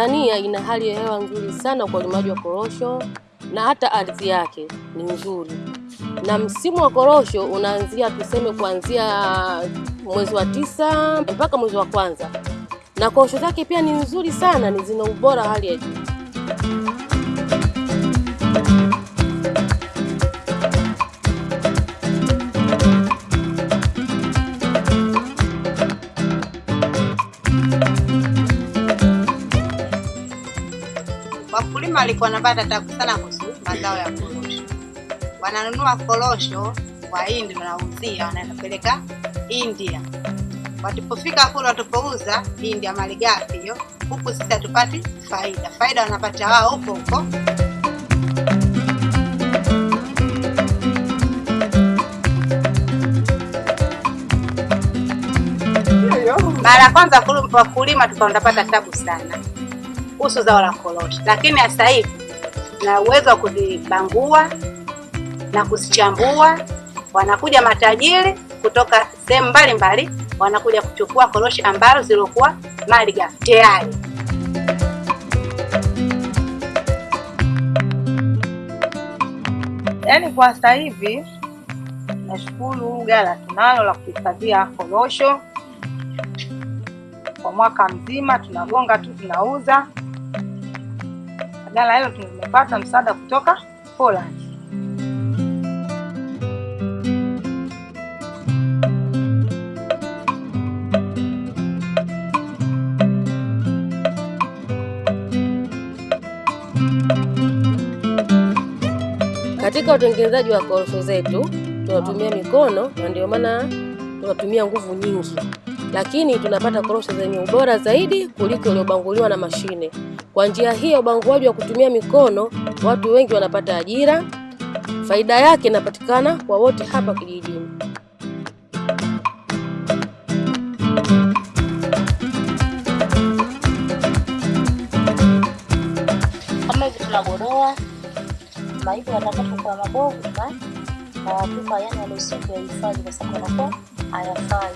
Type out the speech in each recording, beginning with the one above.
Tanzania ina hali ya hewa nzuri sana kwa ulimaji wa korosho na hata ardhi yake ni nzuri, na msimu wa korosho unaanzia tuseme kuanzia mwezi wa tisa mpaka mwezi wa kwanza, na korosho zake pia ni nzuri sana, ni zina ubora hali ya juu. Wakulima walikuwa wanapata tabu sana kuhusu mazao ya korosho. Wananunua korosho kwa Hindi, wanauzia wanapeleka India. Watipofika kule watapouza India malighafi hiyo, huku sisi hatupati faida. Faida wanapata wao huko huko. Mara ya kwanza wakulima tukaondapata tabu sana kuhusu zao la korosho, lakini sasa hivi na uwezo wa kuzibangua na kuzichambua. Wanakuja matajiri kutoka sehemu mbalimbali, wanakuja kuchukua korosho ambazo zilikuwa malighafi tayari. Yaani kwa sasa hivi nashukuru ghala tunalo la kuhifadhia korosho kwa mwaka mzima, tunagonga tu tunauza. Ghala hilo tumepata msaada kutoka Poland. Katika utengenezaji wa korosho zetu tunatumia mikono, na ndio maana tunatumia nguvu nyingi, lakini tunapata korosho zenye ubora zaidi kuliko iliyobanguliwa na mashine. Kwa njia hiyo, ubanguaji wa kutumia mikono, watu wengi wanapata ajira. Faida yake inapatikana kwa wote hapa kijijini. kama hivi tunagodoa mabovu na yani yale usiku yahifadhi kwa sababu hayafai.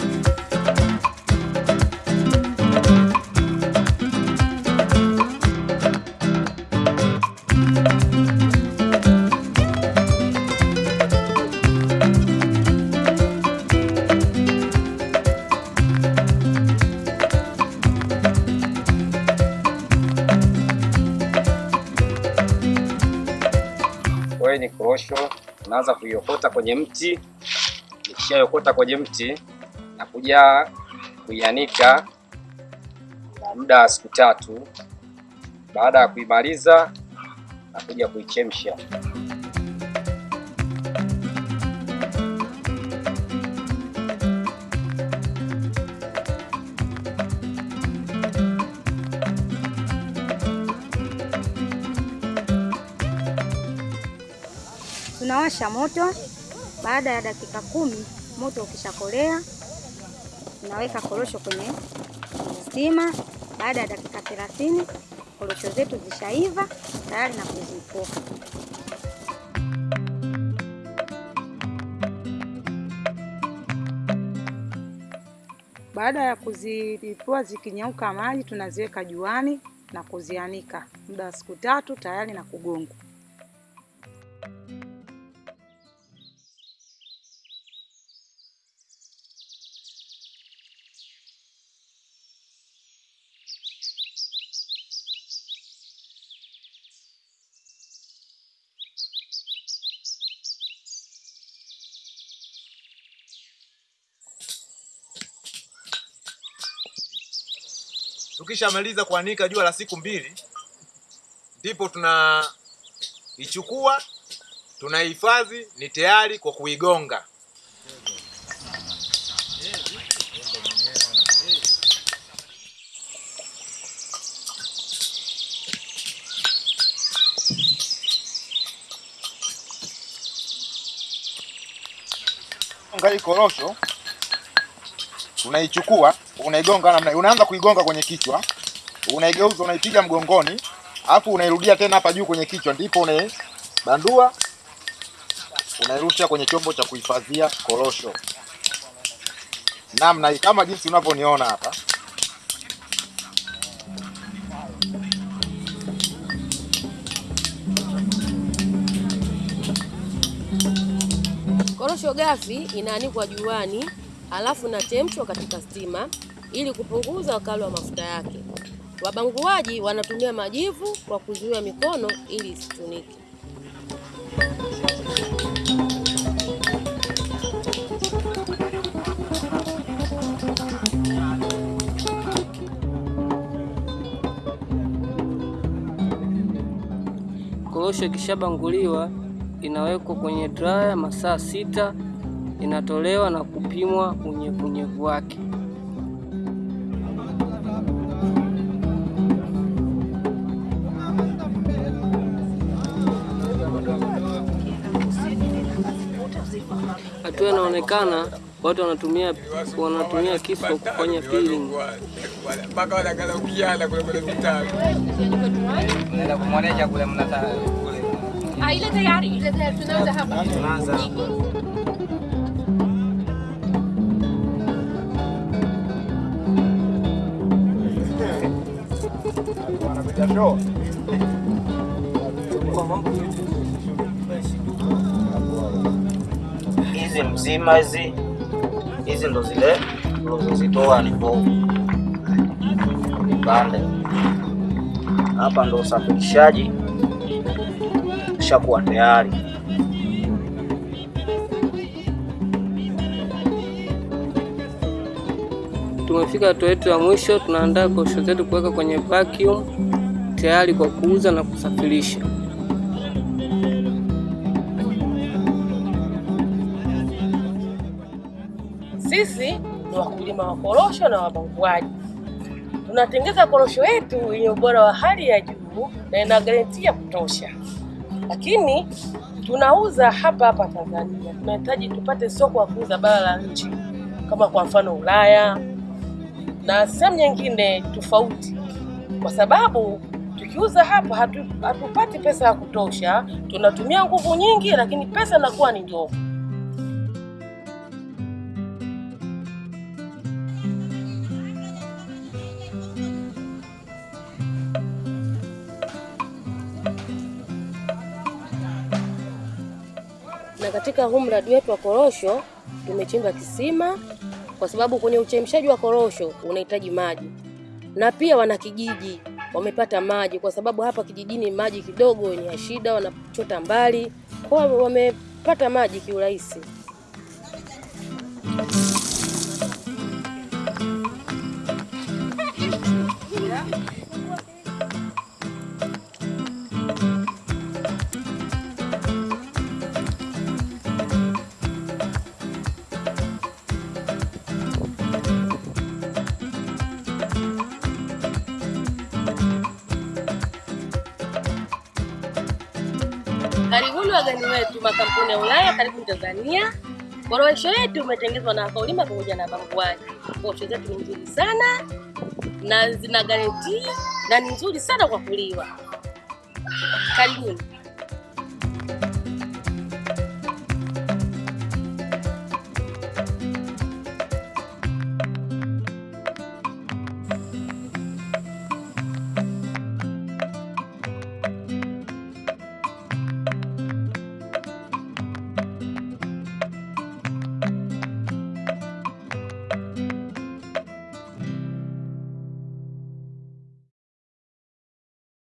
Hiyo ni korosho, unaanza kuiokota kwenye mti. Ukishaiokota kwenye mti na kuja kuianika muda wa siku tatu. Baada ya kuimaliza na kuja kuichemsha. Tunawasha moto. Baada ya dakika kumi moto ukishakolea, tunaweka korosho kwenye stima. Baada ya dakika thelathini korosho zetu zishaiva tayari na kuzipoka. Baada ya kuzilipua zikinyauka maji, tunaziweka juani na kuzianika muda wa siku tatu, tayari na kugongwa. Tukishamaliza kuanika jua la siku mbili, ndipo tunaichukua tunahifadhi, ni tayari kwa kuigonga. Ngai korosho unaichukua unaigonga namna, unaanza kuigonga kwenye kichwa, unaigeuza, unaipiga mgongoni, alafu unairudia tena hapa juu kwenye kichwa, ndipo unaibandua, unairusha kwenye chombo cha kuhifadhia korosho. Namna hii, kama jinsi unavyoniona hapa. Korosho gafi inaanikwa juani halafu nachemshwa katika stima ili kupunguza wakali wa mafuta yake. Wabanguaji wanatumia majivu kwa kuzuia mikono ili isitunike. Korosho ikishabanguliwa inawekwa kwenye draya masaa sita, inatolewa na kupimwa unyevunyevu wake. Hatua inaonekana watu wanatumia wanatumia kisu kufanya peeling. mpaka wanageukiana kule kule mtaani. Naenda kumwonesha kule mnata kule. Ile tayari, ile tayari tunaweza hapa. Hizi mzima hizi hizi ndo zile ulizozitoa ni mbovu vipande. Hapa ndo usafirishaji shakuwa tayari. Tumefika hatua yetu ya mwisho, tunaandaa korosho zetu kuweka kwenye vacuum tayari kwa kuuza na kusafirisha. Sisi ni wakulima wa korosho na wabanguaji. Tunatengeza korosho yetu yenye ubora wa hali ya juu na ina garanti ya kutosha, lakini tunauza hapa hapa Tanzania. Tunahitaji tupate soko la kuuza bara la nchi, kama kwa mfano Ulaya na sehemu nyingine tofauti, kwa sababu tukiuza hapa hatu, hatupati pesa ya kutosha. Tunatumia nguvu nyingi, lakini pesa inakuwa ni ndogo. na katika huu mradi wetu wa korosho tumechimba kisima, kwa sababu kwenye uchemshaji wa korosho unahitaji maji, na pia wanakijiji wamepata maji, kwa sababu hapa kijijini maji kidogo ni ya shida, wanachota mbali, kwa wamepata maji kiurahisi. Wageni wetu makampuni ya Ulaya, karibu Tanzania. Korowesho yetu umetengezwa na Kaulima pamoja na banguaji. Korosho zetu ni nzuri sana na zina garantii na ni nzuri sana kwa kuliwa. Karibuni.